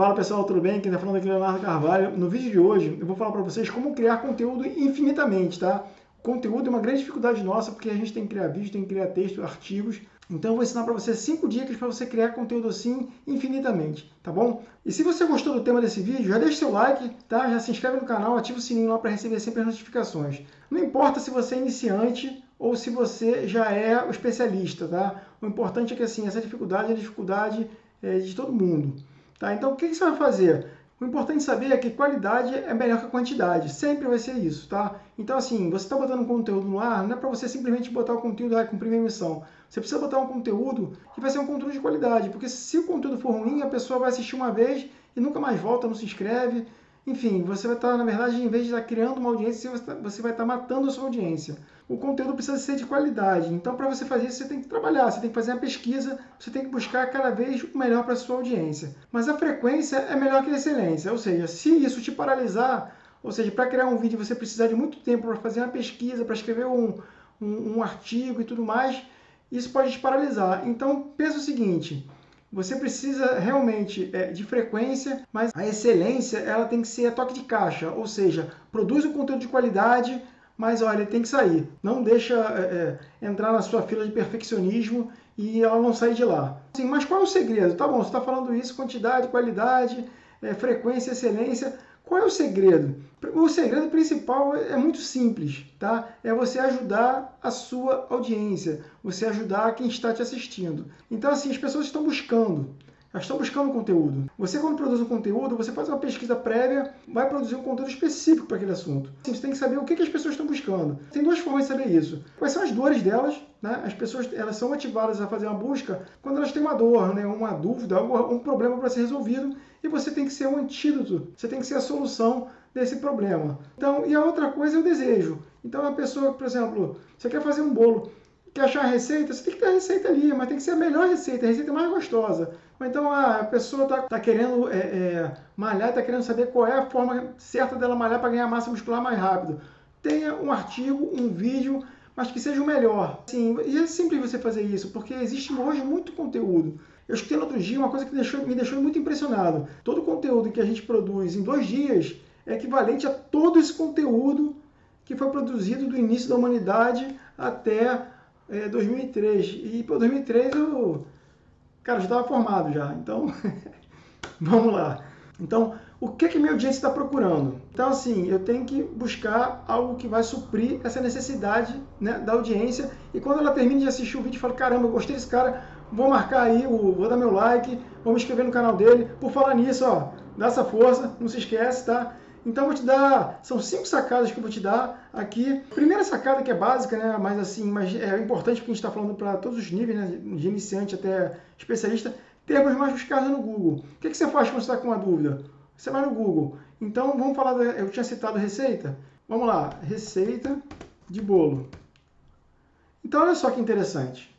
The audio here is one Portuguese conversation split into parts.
Fala pessoal, tudo bem? Quem está falando aqui é Leonardo Carvalho. No vídeo de hoje eu vou falar para vocês como criar conteúdo infinitamente, tá? Conteúdo é uma grande dificuldade nossa porque a gente tem que criar vídeo, tem que criar texto, artigos. Então eu vou ensinar para você cinco dicas para você criar conteúdo assim infinitamente, tá bom? E se você gostou do tema desse vídeo, já deixa seu like, tá? Já se inscreve no canal, ativa o sininho lá para receber sempre as notificações. Não importa se você é iniciante ou se você já é o especialista, tá? O importante é que assim, essa dificuldade é a dificuldade é, de todo mundo. Tá? Então, o que, você vai fazer? O importante saber é que qualidade é melhor que quantidade. Sempre vai ser isso, tá? Então, assim, você está botando um conteúdo no ar, não é para você simplesmente botar o conteúdo e cumprir a missão. Você precisa botar um conteúdo que vai ser um conteúdo de qualidade, porque se o conteúdo for ruim, a pessoa vai assistir uma vez e nunca mais volta, não se inscreve, enfim, você vai estar, na verdade, em vez de estar criando uma audiência, você vai estar matando a sua audiência. O conteúdo precisa ser de qualidade. Então, para você fazer isso, você tem que trabalhar, você tem que fazer uma pesquisa, você tem que buscar cada vez o melhor para a sua audiência. Mas a frequência é melhor que a excelência. Ou seja, se isso te paralisar, ou seja, para criar um vídeo você precisar de muito tempo para fazer uma pesquisa, para escrever um, um, um artigo e tudo mais, isso pode te paralisar. Então, pensa o seguinte, você precisa realmente é, de frequência, mas a excelência ela tem que ser a toque de caixa, ou seja, produz um conteúdo de qualidade, mas olha, ele tem que sair. Não deixa é, é, entrar na sua fila de perfeccionismo e ela não sair de lá. Sim, mas qual é o segredo? Tá bom, você está falando isso, quantidade, qualidade, é, frequência, excelência. Qual é o segredo? O segredo principal é muito simples, tá? É você ajudar a sua audiência, você ajudar quem está te assistindo. Então, assim, as pessoas estão buscando, elas estão buscando conteúdo. Você, quando produz um conteúdo, você faz uma pesquisa prévia, vai produzir um conteúdo específico para aquele assunto. Assim, você tem que saber o que, as pessoas estão buscando. Tem duas formas de saber isso. Quais são as dores delas, né? As pessoas elas são motivadas a fazer uma busca quando elas têm uma dor, né? uma dúvida, um problema para ser resolvido e você tem que ser um antídoto, você tem que ser a solução desse problema. Então, e a outra coisa é o desejo. Então, a pessoa, por exemplo, você quer fazer um bolo, quer achar a receita, você tem que ter a receita ali, mas tem que ser a melhor receita, a receita mais gostosa. Ou então a pessoa está tá querendo é, é, malhar, está querendo saber qual é a forma certa dela malhar para ganhar massa muscular mais rápido. Tenha um artigo, um vídeo, mas que seja o melhor. Sim, e é simples você fazer isso, porque existe hoje muito conteúdo. Eu escutei no outro dia uma coisa que deixou, me deixou muito impressionado. Todo o conteúdo que a gente produz em dois dias é equivalente a todo esse conteúdo que foi produzido do início da humanidade até é, 2003. E por 2003 eu, cara, já estava formado já. Então, vamos lá. Então, o que que minha audiência está procurando? Então, assim, eu tenho que buscar algo que vai suprir essa necessidade né, da audiência. E quando ela termina de assistir o vídeo, eu falo, caramba, eu gostei desse cara, vou marcar aí, vou dar meu like, vou me inscrever no canal dele. Por falar nisso, ó, dá essa força, não se esquece, tá? Então vou te dar, são cinco sacadas que eu vou te dar aqui. Primeira sacada que é básica, né, mas assim, mas é importante porque a gente está falando para todos os níveis, né, de iniciante até especialista, termos mais buscados no Google. O que, que você faz quando você está com uma dúvida? Você vai no Google. Então vamos falar, da, eu tinha citado receita. Vamos lá, receita de bolo. Então olha só que interessante.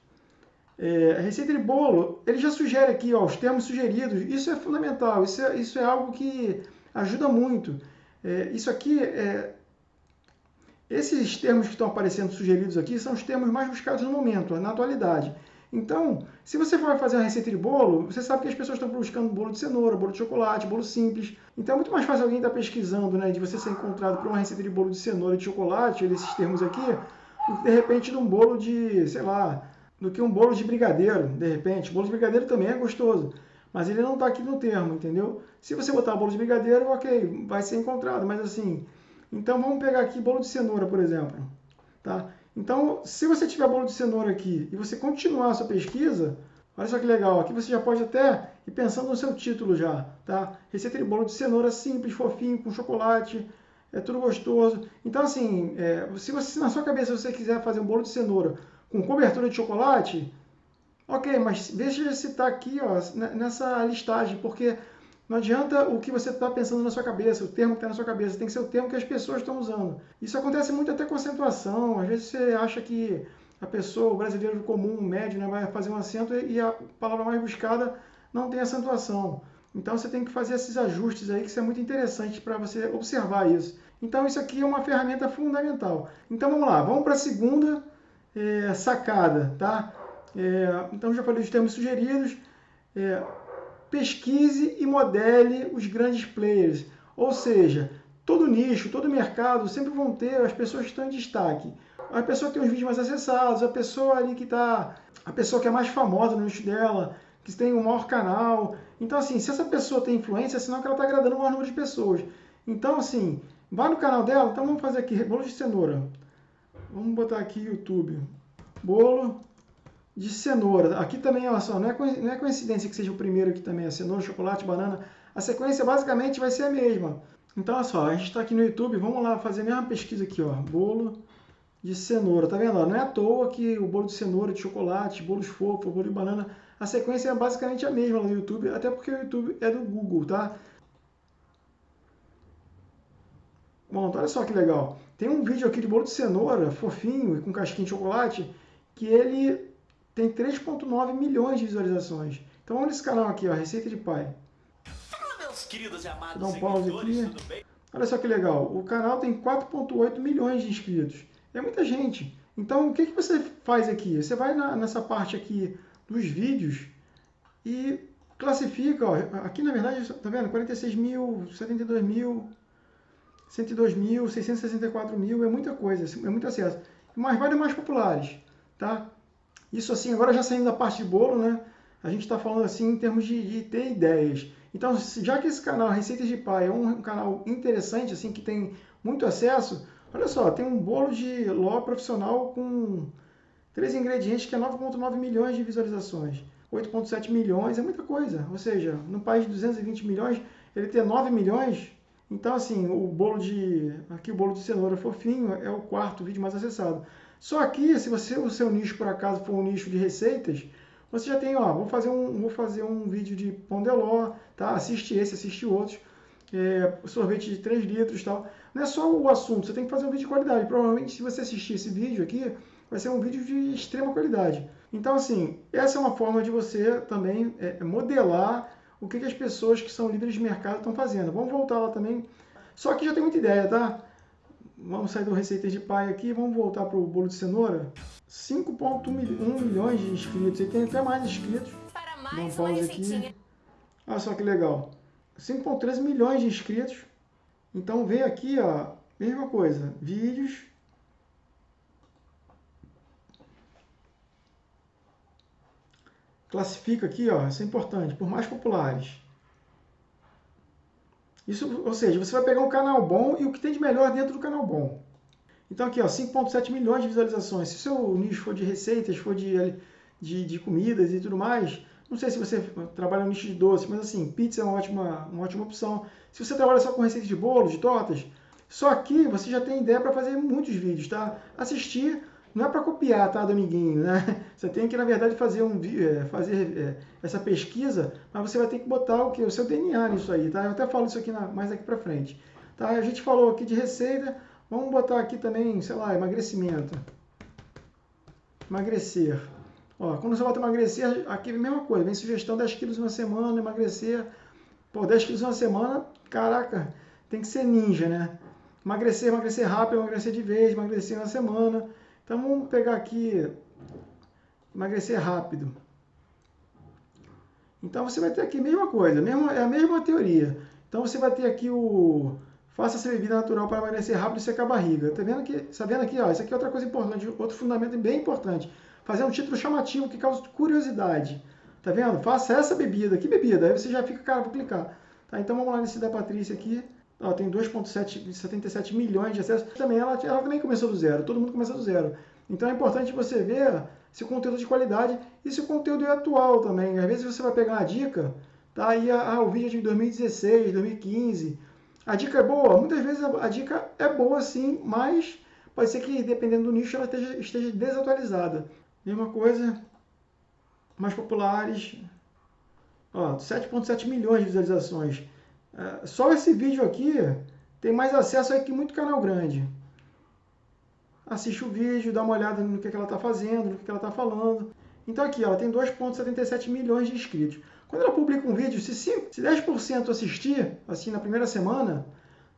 É, a receita de bolo, ele já sugere aqui ó, os termos sugeridos. Isso é fundamental, isso é, isso é algo que ajuda muito. É, isso aqui, é, esses termos que estão aparecendo sugeridos aqui são os termos mais buscados no momento, na atualidade. Então, se você for fazer uma receita de bolo, você sabe que as pessoas estão buscando bolo de cenoura, bolo de chocolate, bolo simples. Então é muito mais fácil alguém estar pesquisando, né, de você ser encontrado por uma receita de bolo de cenoura e de chocolate, esses termos aqui, do que de repente de um bolo de, sei lá, do que um bolo de brigadeiro, de repente. Bolo de brigadeiro também é gostoso, mas ele não está aqui no termo, entendeu? Se você botar bolo de brigadeiro, ok, vai ser encontrado, mas assim... Então vamos pegar aqui bolo de cenoura, por exemplo, tá? Então, se você tiver bolo de cenoura aqui e você continuar a sua pesquisa, olha só que legal, aqui você já pode até ir pensando no seu título já, tá? Receita de bolo de cenoura simples, fofinho, com chocolate, é tudo gostoso. Então, assim, é, se você na sua cabeça você quiser fazer um bolo de cenoura com cobertura de chocolate, ok, mas veja se está aqui ó, nessa listagem, porque não adianta o que você está pensando na sua cabeça, o termo que está na sua cabeça, tem que ser o termo que as pessoas estão usando. Isso acontece muito até com acentuação, às vezes você acha que a pessoa, o brasileiro comum, o médio, né, vai fazer um acento e a palavra mais buscada não tem acentuação. Então você tem que fazer esses ajustes aí, que isso é muito interessante para você observar isso. Então isso aqui é uma ferramenta fundamental. Então vamos lá, vamos para a segunda é, sacada, tá? É, então já falei dos termos sugeridos. É, pesquise e modele os grandes players. Ou seja, todo nicho, todo mercado sempre vão ter as pessoas que estão em destaque. A pessoa que tem os vídeos mais acessados, a pessoa ali que está, a pessoa que é mais famosa no nicho dela, que tem o maior canal. Então, assim, se essa pessoa tem influência, é sinal que ela está agradando o maior número de pessoas. Então, assim, vai no canal dela. Então, vamos fazer aqui, bolo de cenoura. Vamos botar aqui YouTube. Bolo de cenoura. Aqui também, olha só, não é, não é coincidência que seja o primeiro aqui também, a cenoura, chocolate, banana. A sequência basicamente vai ser a mesma. Então, olha só, a gente está aqui no YouTube, vamos lá fazer a mesma pesquisa aqui, ó. Bolo de cenoura, tá vendo? Não é à toa que o bolo de cenoura, de chocolate, bolos fofos, bolo de banana, a sequência é basicamente a mesma no YouTube, até porque o YouTube é do Google, tá? Bom, olha só que legal. Tem um vídeo aqui de bolo de cenoura, fofinho e com casquinha de chocolate, que ele tem 3.9 milhões de visualizações. Então vamos nesse canal aqui, ó, Receita de Pai. Fala, meus queridos e amados Dá um pause aqui. Olha só que legal. O canal tem 4.8 milhões de inscritos. É muita gente. Então, o que, que você faz aqui? Você vai na, nessa parte aqui dos vídeos e classifica. Ó, aqui, na verdade, tá vendo? 46 mil, 72 mil, 102 mil, 664 mil. É muita coisa, é muito acesso. Mas vai mais populares, tá? Isso assim, agora já saindo da parte de bolo, né? A gente está falando assim em termos de, de, ter ideias. Então, já que esse canal Receitas de Pai é um canal interessante, assim, que tem muito acesso, olha só, tem um bolo de ló profissional com três ingredientes que é 9,9 milhões de visualizações. 8,7 milhões é muita coisa. Ou seja, no país de 220 milhões, ele ter 9 milhões. Então, assim, o bolo de. Aqui o bolo de cenoura fofinho é o quarto vídeo mais acessado. Só que, se você o seu nicho por acaso for um nicho de receitas, você já tem, ó, vou fazer um, vou fazer um vídeo de pão de ló, tá? Assiste esse, assiste outros. É, sorvete de 3 litros tal. Não é só o assunto, você tem que fazer um vídeo de qualidade. Provavelmente, se você assistir esse vídeo aqui, vai ser um vídeo de extrema qualidade. Então, assim, essa é uma forma de você também é, modelar o que, que as pessoas que são líderes de mercado estão fazendo. Vamos voltar lá também. Só que já tem muita ideia, tá? Vamos sair do Receitas de Pai aqui, vamos voltar para o bolo de cenoura. 5.1 milhões de inscritos, e tem até mais inscritos. Para mais uma aqui. Olha só que legal. 5.13 milhões de inscritos. Então vem aqui, ó, mesma coisa, vídeos. Classifica aqui, ó, isso é importante, por mais populares. Isso, ou seja, você vai pegar um canal bom e o que tem de melhor dentro do canal bom. Então aqui, ó, 5.7 milhões de visualizações. Se o seu nicho for de receitas, for de, de, de, comidas e tudo mais, não sei se você trabalha no nicho de doce, mas assim, pizza é uma ótima, uma ótima opção. Se você trabalha só com receitas de bolos, de tortas, só aqui você já tem ideia para fazer muitos vídeos, tá? Assistir não é para copiar, tá, do amiguinho, né? Você tem que, na verdade, fazer, um, é, fazer é, essa pesquisa, mas você vai ter que botar o, o seu DNA nisso aí, tá? Eu até falo isso aqui na, mais aqui para frente. Tá? A gente falou aqui de receita, vamos botar aqui também, sei lá, emagrecimento. Emagrecer. Ó, quando você bota emagrecer, aqui é a mesma coisa, vem sugestão 10 quilos uma semana, emagrecer. Pô, 10 quilos uma semana, caraca, tem que ser ninja, né? Emagrecer, emagrecer rápido, emagrecer de vez, emagrecer uma semana. Então vamos pegar aqui, emagrecer rápido. Então você vai ter aqui a mesma coisa, é a mesma teoria. Então você vai ter aqui o faça essa bebida natural para emagrecer rápido e secar a barriga. Tá vendo aqui? Tá vendo aqui? Ó, isso aqui é outra coisa importante, outro fundamento bem importante. Fazer um título chamativo que causa curiosidade. Tá vendo? Faça essa bebida. Que bebida? Aí você já fica, cara, vou clicar. Tá, então vamos lá nesse da Patrícia aqui. Ela tem 2,77 milhões de acessos. Também ela, ela também começou do zero, todo mundo começa do zero. Então é importante você ver se o conteúdo de qualidade e se o conteúdo é atual também. Às vezes você vai pegar uma dica, tá aí ah, o vídeo é de 2016, 2015. A dica é boa? Muitas vezes a, a, dica é boa sim, mas pode ser que dependendo do nicho ela esteja, esteja desatualizada. Mesma coisa, mais populares. 7,7 milhões de visualizações. É, só esse vídeo aqui tem mais acesso aí que muito canal grande. Assiste o vídeo, dá uma olhada no que, ela está fazendo, no que, ela está falando. Então aqui, ela tem 2,77 milhões de inscritos. Quando ela publica um vídeo, se, 5, se 10% assistir, assim, na primeira semana,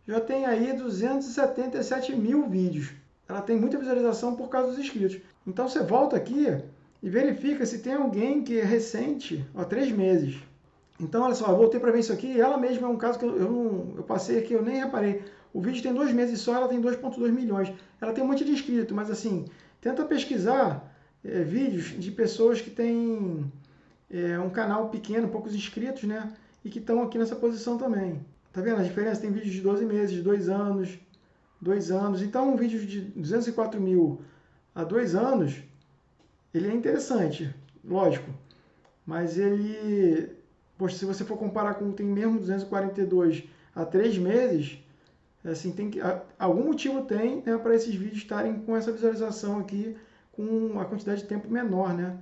já tem aí 277 mil vídeos. Ela tem muita visualização por causa dos inscritos. Então você volta aqui e verifica se tem alguém que é recente, há três meses. Então, olha só, eu voltei para ver isso aqui. Ela mesma é um caso que eu, eu, não, eu passei aqui, eu nem reparei. O vídeo tem dois meses só, ela tem 2,2 milhões. Ela tem um monte de inscritos, mas assim, tenta pesquisar é, vídeos de pessoas que têm é, um canal pequeno, poucos inscritos, né? E que estão aqui nessa posição também. Tá vendo a diferença? Tem vídeos de 12 meses, de 2 anos, 2 anos. Então, um vídeo de 204 mil a 2 anos, ele é interessante, lógico. Mas ele, poxa, se você for comparar com tem mesmo 242 a 3 meses, assim, tem que, algum motivo tem né, para esses vídeos estarem com essa visualização aqui com uma quantidade de tempo menor, né?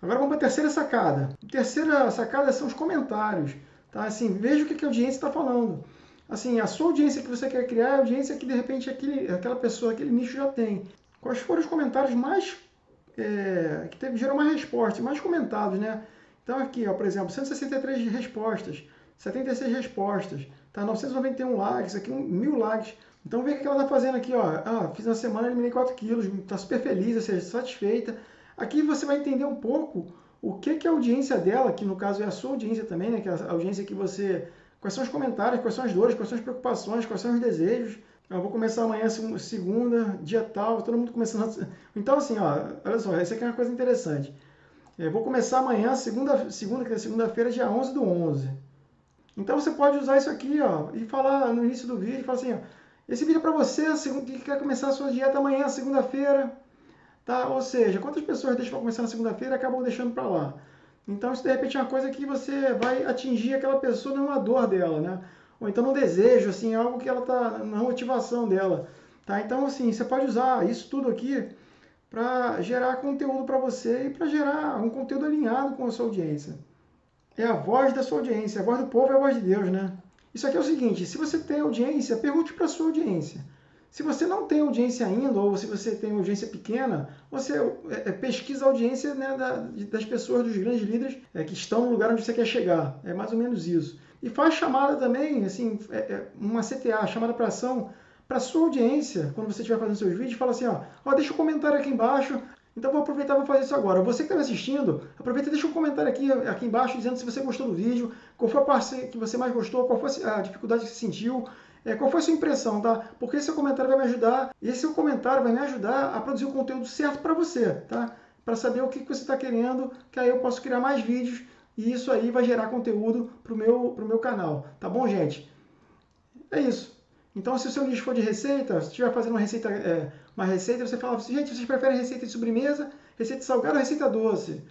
Agora vamos para a terceira sacada. A terceira sacada são os comentários. Tá? Assim, veja o que a audiência está falando. Assim, a sua audiência que você quer criar é a audiência que de repente aquele, aquela pessoa, aquele nicho já tem. Quais foram os comentários mais é, que teve, gerou mais respostas, mais comentados, né? Então aqui, ó, por exemplo, 163 respostas, 76 respostas, tá? 991 likes, aqui um, mil likes. Então vê o que ela está fazendo aqui, ó. Ah, fiz uma semana, eliminei 4 quilos, está super feliz, ou seja, satisfeita. Aqui você vai entender um pouco o que, que a audiência dela, que no caso é a sua audiência também, né? Que é a audiência que você. Quais são os comentários, quais são as dores, quais são as preocupações, quais são os desejos. Eu vou começar amanhã, segunda, dia tal, todo mundo começando. Então, assim, ó, olha só, essa aqui é uma coisa interessante. Eu vou começar amanhã, segunda, segunda é segunda-feira, dia 11 do 11. Então, você pode usar isso aqui, ó, e falar no início do vídeo, falar assim, ó, esse vídeo é para você que quer começar a sua dieta amanhã, segunda-feira, tá? Ou seja, quantas pessoas deixam para começar na segunda-feira acabam deixando para lá? Então, isso de repente é uma coisa que você vai atingir aquela pessoa numa dor dela, né? Ou então no desejo, assim, algo que ela está na motivação dela. Tá? Então, assim, você pode usar isso tudo aqui para gerar conteúdo para você e para gerar um conteúdo alinhado com a sua audiência. É a voz da sua audiência, a voz do povo é a voz de Deus, né? Isso aqui é o seguinte, se você tem audiência, pergunte para a sua audiência. Se você não tem audiência ainda, ou se você tem audiência pequena, você é, é pesquisa a audiência né, da, das pessoas, dos grandes líderes é, que estão no lugar onde você quer chegar. É mais ou menos isso. E faz chamada também, assim, é uma CTA, chamada para ação, para sua audiência, quando você estiver fazendo seus vídeos, fala assim, ó, ó, deixa um comentário aqui embaixo, então vou aproveitar e vou fazer isso agora. Você que está me assistindo, aproveita e deixa um comentário aqui, aqui embaixo dizendo se você gostou do vídeo, qual foi a parte que você mais gostou, qual foi a dificuldade que você sentiu, é, qual foi a sua impressão, tá? Porque esse seu comentário vai me ajudar, e esse seu comentário vai me ajudar a produzir o conteúdo certo para você, tá? Para saber o que, que você está querendo, que aí eu posso criar mais vídeos e isso aí vai gerar conteúdo para o meu, meu canal, tá bom, gente? É isso. Então, se o seu nicho for de receita, se estiver fazendo uma receita, é, uma receita, você fala assim, gente, vocês preferem receita de sobremesa, receita salgada ou receita doce?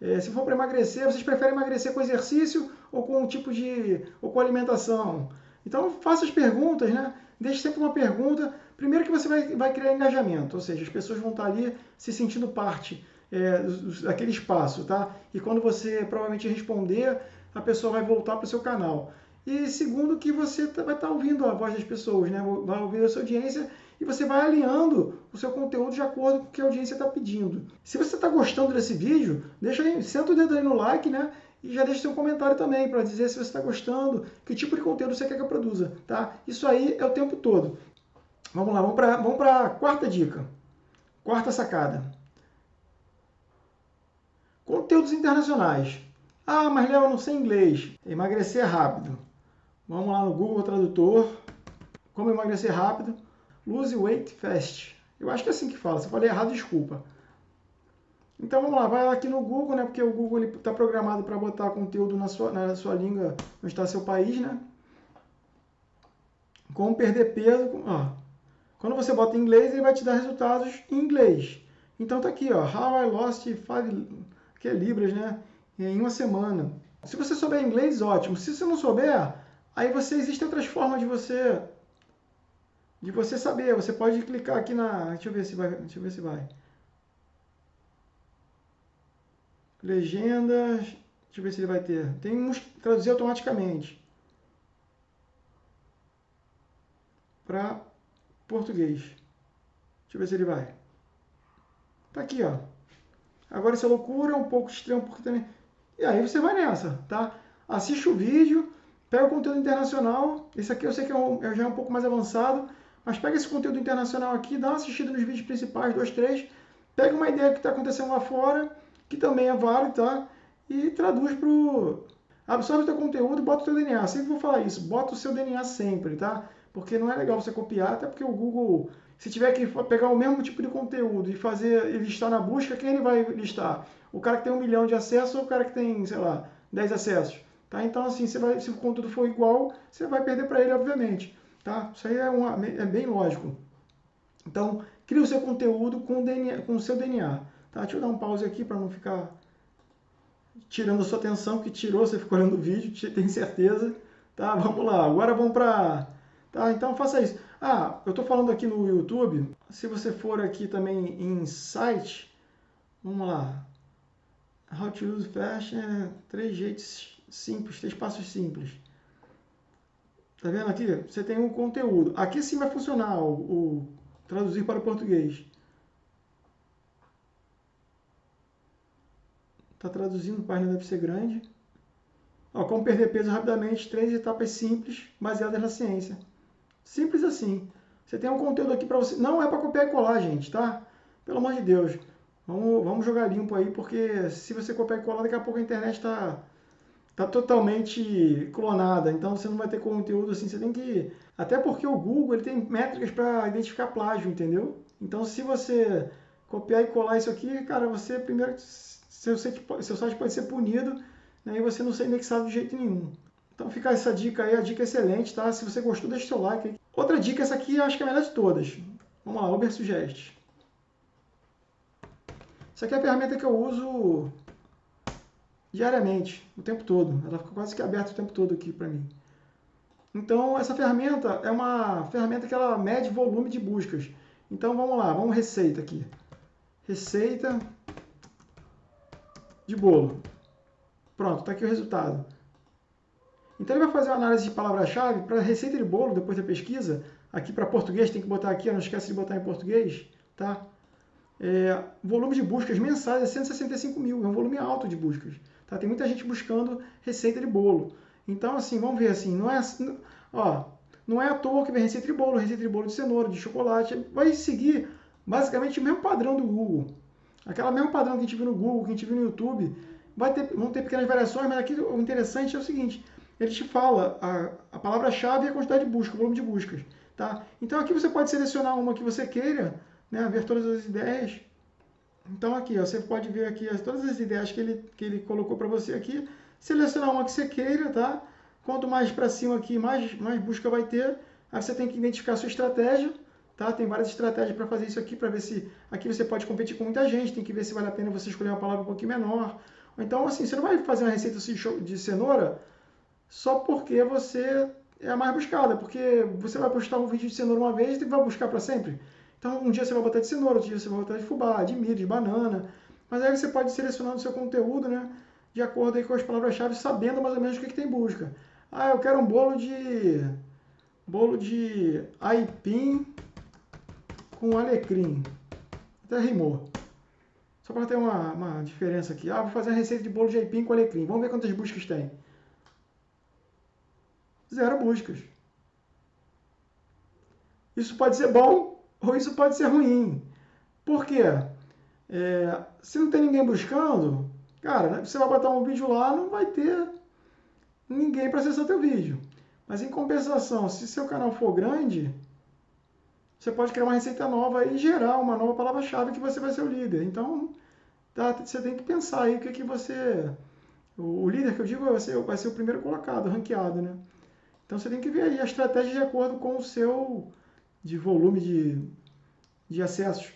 É, se for para emagrecer, vocês preferem emagrecer com exercício ou com um tipo de, ou com alimentação? Então, faça as perguntas, né? Deixe sempre uma pergunta. Primeiro que você vai, vai criar engajamento, ou seja, as pessoas vão estar ali se sentindo parte é, daquele espaço, tá? E quando você provavelmente responder, a pessoa vai voltar para o seu canal. E segundo, que você tá, vai estar tá ouvindo a voz das pessoas, né? vai ouvir a sua audiência e você vai alinhando o seu conteúdo de acordo com o que a audiência está pedindo. Se você está gostando desse vídeo, deixa aí, senta o dedo aí no like, né? E já deixa seu comentário também para dizer se você está gostando, que tipo de conteúdo você quer que eu produza, tá? Isso aí é o tempo todo. Vamos lá, vamos para vamos a quarta dica. Quarta sacada. Conteúdos internacionais. Ah, mas Léo, não sei inglês. Emagrecer rápido. Vamos lá no Google Tradutor. Como emagrecer rápido. Lose weight fast. Eu acho que é assim que fala. Se eu falei errado, desculpa. Então vamos lá, vai aqui no Google, né? Porque o Google está programado para botar conteúdo na sua, na sua língua, onde está seu país, né? Como perder peso. Ó. Quando você bota em inglês, ele vai te dar resultados em inglês. Então tá aqui, ó. How I lost five que é Libras, né? Em uma semana. Se você souber inglês, ótimo. Se você não souber, aí você existem outras formas de você de você saber. Você pode clicar aqui na, deixa eu ver se vai, deixa eu ver se vai. Legendas, deixa eu ver se ele vai ter. Tem uns traduzir automaticamente para português. Deixa eu ver se ele vai. Tá aqui, ó. Agora essa loucura é um pouco extremo, porque também. E aí você vai nessa, tá? Assiste o vídeo, pega o conteúdo internacional. Esse aqui eu sei que é, um, é já é um pouco mais avançado, mas pega esse conteúdo internacional aqui, dá uma assistida nos vídeos principais, dois, três. Pega uma ideia que está acontecendo lá fora, que também é válido, tá? E traduz Absorve o teu conteúdo e bota o teu DNA. Sempre vou falar isso, bota o seu DNA sempre, tá? Porque não é legal você copiar, até porque o Google, se tiver que pegar o mesmo tipo de conteúdo e fazer e listar na busca, quem ele vai listar? O cara que tem um milhão de acessos ou o cara que tem, sei lá, 10 acessos? Tá? Então, assim, você vai, se o conteúdo for igual, você vai perder para ele, obviamente. Tá? Isso aí é, uma, é bem lógico. Então, cria o seu conteúdo com, DNA, com o seu DNA. Tá? Deixa eu dar um pause aqui para não ficar tirando a sua atenção, que tirou, você ficou olhando o vídeo, tem certeza. Tá? Vamos lá, agora vamos para... Tá? Então, faça isso. Ah, eu estou falando aqui no YouTube, se você for aqui também em site, vamos lá, How to use é, três jeitos simples, três passos simples. Tá vendo aqui? Você tem um conteúdo. Aqui sim vai funcionar o, o traduzir para o português. Está traduzindo, página deve ser grande. Ó, como perder peso rapidamente, três etapas simples, baseadas na ciência. Simples assim. Você tem um conteúdo aqui para você. Não é para copiar e colar, gente, tá? Pelo amor de Deus. Vamos, vamos jogar limpo aí, porque se você copiar e colar, daqui a pouco a internet está tá totalmente clonada. Então você não vai ter conteúdo assim. Você tem que. Até porque o Google ele tem métricas para identificar plágio, entendeu? Então se você copiar e colar isso aqui, cara, você primeiro seu site, seu site pode ser punido né, e você não ser indexado de jeito nenhum. Então fica essa dica aí, a dica é excelente, tá? Se você gostou, deixa seu like aí. Outra dica, essa aqui eu acho que é a melhor de todas. Vamos lá, Uber Suggest. Essa aqui é a ferramenta que eu uso diariamente, o tempo todo. Ela fica quase que aberta o tempo todo aqui para mim. Então, essa ferramenta é uma ferramenta que ela mede volume de buscas. Então, vamos lá, vamos receita aqui. Receita de bolo. Pronto, está aqui o resultado. Então ele vai fazer uma análise de palavra-chave para receita de bolo, depois da pesquisa. Aqui para português, tem que botar aqui, não esquece de botar em português. Tá? É, volume de buscas mensais é 165 mil, é um volume alto de buscas. Tá? Tem muita gente buscando receita de bolo. Então, assim, vamos ver assim, não é, ó, não é à toa que vem receita de bolo, receita de bolo de cenoura, de chocolate. Vai seguir basicamente o mesmo padrão do Google. Aquela mesmo padrão que a gente viu no Google, que a gente viu no YouTube, vai ter, vão ter pequenas variações, mas aqui o interessante é o seguinte, ele te fala a, a palavra-chave e a quantidade de busca, o volume de buscas. Tá? Então aqui você pode selecionar uma que você queira, né, ver todas as ideias. Então aqui, ó, você pode ver aqui as, todas as ideias que ele, que ele colocou para você aqui, selecionar uma que você queira, tá? Quanto mais para cima aqui, mais, mais busca vai ter. Aí você tem que identificar a sua estratégia, Tá? Tem várias estratégias para fazer isso aqui, para ver se aqui você pode competir com muita gente, tem que ver se vale a pena você escolher uma palavra um pouquinho menor. Então, assim, você não vai fazer uma receita de cenoura só porque você é a mais buscada, porque você vai postar um vídeo de cenoura uma vez e vai buscar para sempre. Então, um dia você vai botar de cenoura, outro dia você vai botar de fubá, de milho, de banana. Mas aí você pode selecionar o seu conteúdo, né? De acordo com as palavras-chave, sabendo mais ou menos o que, que tem busca. Ah, eu quero um bolo de... Bolo de aipim com alecrim. Até rimou. Só para ter uma, uma diferença aqui. Ah, vou fazer a receita de bolo de aipim com alecrim. Vamos ver quantas buscas tem. Zero buscas. Isso pode ser bom ou isso pode ser ruim. Por quê? É, se não tem ninguém buscando, cara, né, você vai botar um vídeo lá, não vai ter ninguém para acessar teu vídeo. Mas em compensação, se seu canal for grande, você pode criar uma receita nova e gerar uma nova palavra-chave que você vai ser o líder. Então, tá, você tem que pensar aí o que, que você... O, líder que eu digo vai ser, vai ser o primeiro colocado, ranqueado, né? Então, você tem que ver aí a estratégia de acordo com o seu de volume de, de acessos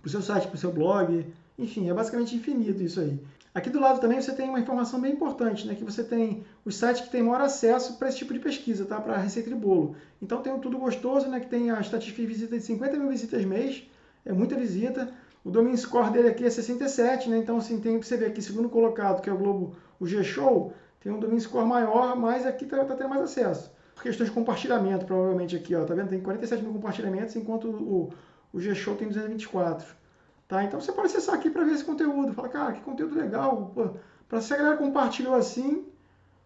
para o seu site, para o seu blog, enfim, é basicamente infinito isso aí. Aqui do lado também você tem uma informação bem importante, né? Que você tem os sites que têm maior acesso para esse tipo de pesquisa, tá? Para receita de bolo. Então tem o Tudo Gostoso, né? Que tem a estatística de visita de 50 mil visitas mês, é muita visita. O domain score dele aqui é 67, né? Então assim, tem você ver aqui, segundo colocado, que é o Globo, o G-Show, tem um domain score maior, mas aqui tá, tá tendo mais acesso. Por questões de compartilhamento, provavelmente aqui, ó, tá vendo? Tem 47 mil compartilhamentos, enquanto o, o G-Show tem 224. Tá? Então você pode acessar aqui para ver esse conteúdo. Fala, cara, que conteúdo legal. Para se a galera compartilhou assim,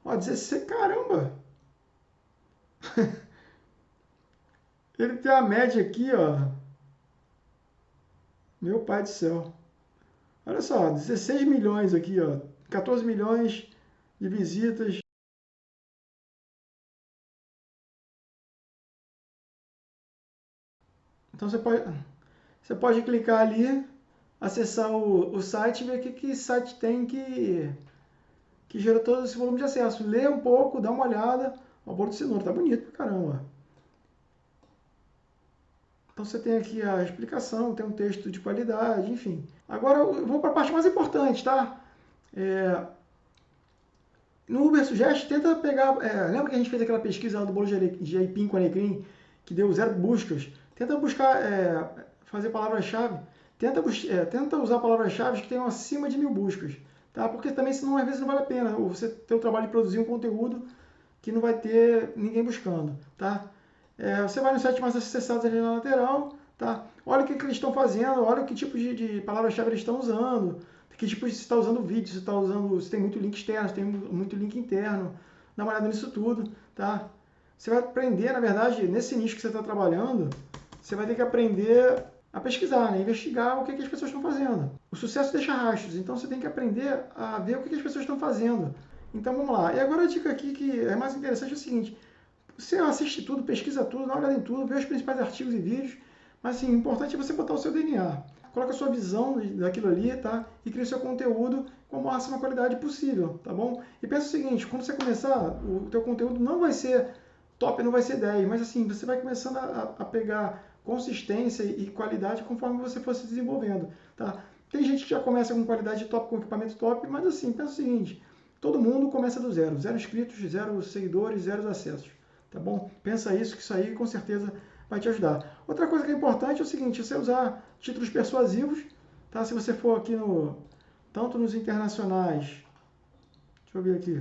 ó, 16, caramba! Ele tem a média aqui, ó. Meu pai do céu. Olha só, 16 milhões aqui, ó. 14 milhões de visitas. Então você pode, você pode clicar ali, acessar o, o site e ver o que, que site tem que, que gera todo esse volume de acesso. Lê um pouco, dá uma olhada. O bolo de cenoura, tá bonito pra caramba. Então você tem aqui a explicação, tem um texto de qualidade, enfim. Agora eu vou para a parte mais importante, tá? É... No Uber Suggest, tenta pegar... É... Lembra que a gente fez aquela pesquisa lá do bolo de aipim com alecrim, que deu zero buscas? Tenta buscar, é... fazer palavra-chave. Tenta, é... tenta usar palavras-chave que tenham acima de mil buscas, tá? Porque também, senão, às vezes não vale a pena você ter o trabalho de produzir um conteúdo que não vai ter ninguém buscando, tá? É, você vai no site mais acessados ali na lateral, tá? Olha o que, que eles estão fazendo, olha que tipo de, de palavra-chave eles estão usando, que tipo se está usando vídeo, se está usando, se tem muito link externo, se tem muito link interno, dá uma olhada nisso tudo, tá? Você vai aprender, na verdade, nesse nicho que você está trabalhando, você vai ter que aprender a pesquisar, né? investigar o que, que as pessoas estão fazendo. O sucesso deixa rastros, então você tem que aprender a ver o que, que as pessoas estão fazendo. Então vamos lá. E agora a dica aqui que é mais interessante é o seguinte: você assiste tudo, pesquisa tudo, dá uma olhada em tudo, vê os principais artigos e vídeos, mas assim, o importante é você botar o seu DNA. Coloca a sua visão daquilo ali, tá? E cria o seu conteúdo com a máxima qualidade possível, tá bom? E pensa o seguinte, quando você começar, o teu conteúdo não vai ser top, não vai ser 10, mas assim, você vai começando a, a pegar consistência e qualidade conforme você for se desenvolvendo, tá? Tem gente que já começa com qualidade top, com equipamento top, mas assim, pensa o seguinte, todo mundo começa do zero, zero inscritos, zero seguidores, zero acessos tá bom? Pensa isso, que isso aí com certeza vai te ajudar. Outra coisa que é importante é o seguinte, você usar títulos persuasivos, tá? Se você for aqui no, tanto nos internacionais, deixa eu ver aqui,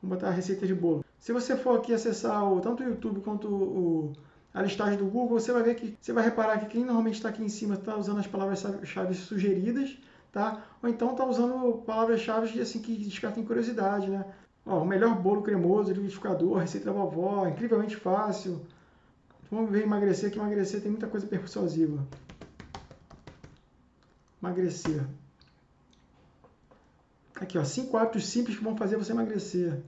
vou botar a receita de bolo. Se você for aqui acessar o, tanto o YouTube quanto o, a listagem do Google, você vai ver que, você vai reparar que quem normalmente está aqui em cima está usando as palavras-chave sugeridas, tá? Ou então está usando palavras-chave assim, que descartem curiosidade, né? Ó, o melhor bolo cremoso, liquidificador, receita da vovó, incrivelmente fácil. Vamos ver emagrecer, que emagrecer tem muita coisa persuasiva. Emagrecer. Aqui, ó, 5 hábitos simples que vão fazer você emagrecer.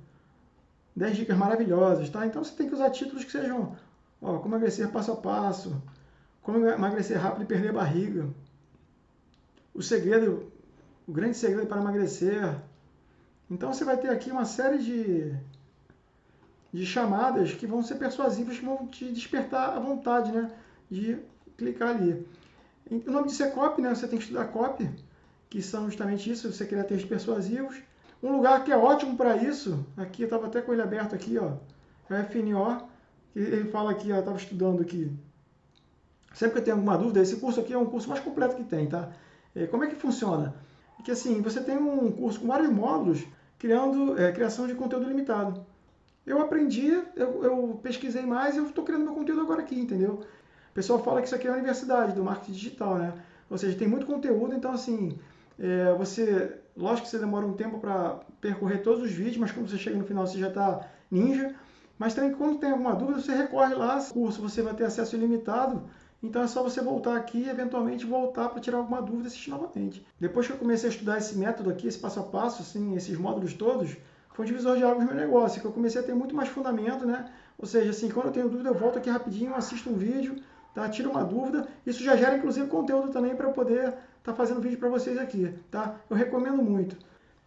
10 dicas maravilhosas, tá? Então você tem que usar títulos que sejam, ó, como emagrecer passo a passo, como emagrecer rápido e perder a barriga. O segredo, o grande segredo para emagrecer, então você vai ter aqui uma série de, de chamadas que vão ser persuasivas, que vão te despertar a vontade né, de clicar ali. O nome disso é copy, né? você tem que estudar copy, que são justamente isso, você criar textos persuasivos. Um lugar que é ótimo para isso, aqui eu estava até com ele aberto aqui, ó, é o FNO, ele fala aqui, eu estava estudando aqui. Sempre que eu tenho alguma dúvida, esse curso aqui é um curso mais completo que tem, tá? É, como é que funciona? Que assim, você tem um curso com vários módulos criando é, criação de conteúdo limitado. Eu aprendi, eu, eu pesquisei mais e eu estou criando meu conteúdo agora aqui, entendeu? O pessoal fala que isso aqui é a universidade do marketing digital, né? Ou seja, tem muito conteúdo, então assim, é, você, lógico que você demora um tempo para percorrer todos os vídeos, mas quando você chega no final você já está ninja. Mas também quando tem alguma dúvida, você recorre lá, curso, você vai ter acesso ilimitado então é só você voltar aqui e eventualmente voltar para tirar alguma dúvida e assistir novamente. Depois que eu comecei a estudar esse método aqui, esse passo a passo, assim, esses módulos todos, foi um divisor de águas no meu negócio, que eu comecei a ter muito mais fundamento, né? Ou seja, assim, quando eu tenho dúvida, eu volto aqui rapidinho, assisto um vídeo, tá? tiro uma dúvida. Isso já gera, inclusive, conteúdo também para poder estar tá fazendo vídeo para vocês aqui, tá? Eu recomendo muito.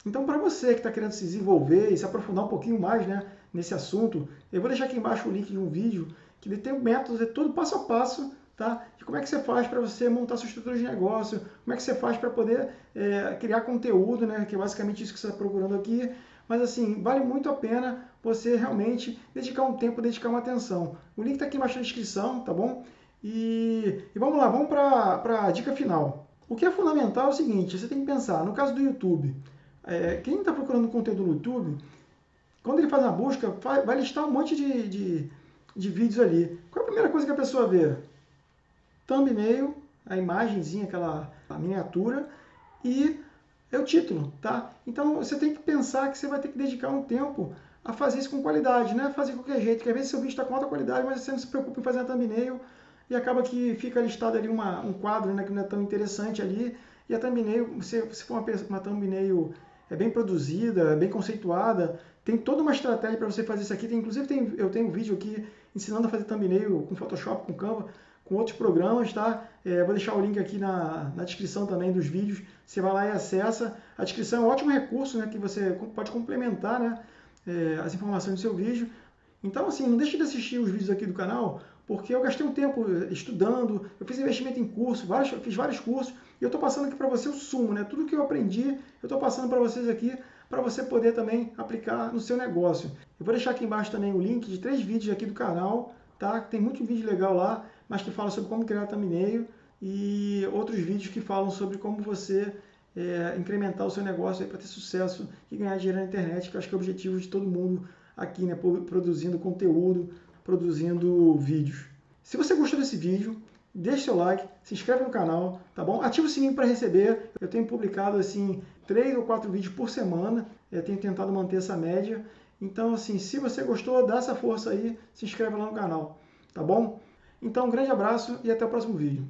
Então, para você que está querendo se desenvolver e se aprofundar um pouquinho mais né, nesse assunto, eu vou deixar aqui embaixo o link de um vídeo que tem um método, é todo passo a passo, Tá? E como é que você faz para você montar sua estrutura de negócio? Como é que você faz para poder é, criar conteúdo, né? que é basicamente isso que você está procurando aqui. Mas assim, vale muito a pena você realmente dedicar um tempo, dedicar uma atenção. O link está aqui embaixo na descrição, tá bom? E, e vamos lá, vamos para a dica final. O que é fundamental é o seguinte, você tem que pensar, no caso do YouTube, é, quem está procurando conteúdo no YouTube, quando ele faz uma busca, vai listar um monte de, de, de vídeos ali. Qual é a primeira coisa que a pessoa vê? thumbnail, a imagenzinha, aquela miniatura, e é o título, tá? Então você tem que pensar que você vai ter que dedicar um tempo a fazer isso com qualidade, não é fazer de qualquer jeito, que às vezes seu vídeo está com alta qualidade, mas você não se preocupa em fazer a thumbnail e acaba que fica listado ali uma, um quadro né, que não é tão interessante ali, e a thumbnail, se, se for uma, uma thumbnail é bem produzida, é bem conceituada, tem toda uma estratégia para você fazer isso aqui. Tem, inclusive, tem, eu tenho um vídeo aqui ensinando a fazer thumbnail com Photoshop, com Canva, com outros programas, tá? É, vou deixar o link aqui na, na descrição também dos vídeos. Você vai lá e acessa. A descrição é um ótimo recurso, né? Que você pode complementar, né? É, as informações do seu vídeo. Então, assim, não deixe de assistir os vídeos aqui do canal, porque eu gastei um tempo estudando, eu fiz investimento em curso, vários, fiz vários cursos, e eu estou passando aqui para você o sumo, né? Tudo que eu aprendi, eu estou passando para vocês aqui, para você poder também aplicar no seu negócio. Eu vou deixar aqui embaixo também o link de três vídeos aqui do canal, tá? Tem muito vídeo legal lá, mas que fala sobre como criar thumbnail e outros vídeos que falam sobre como você é, incrementar o seu negócio para ter sucesso e ganhar dinheiro na internet, que acho que é o objetivo de todo mundo aqui, né? Produzindo conteúdo, produzindo vídeos. Se você gostou desse vídeo, deixe seu like, se inscreve no canal, tá bom? Ativa o sininho para receber. Eu tenho publicado assim três ou quatro vídeos por semana. Eu tenho tentado manter essa média. Então, assim, se você gostou, dá essa força aí, se inscreve lá no canal, tá bom? Então, um grande abraço e até o próximo vídeo.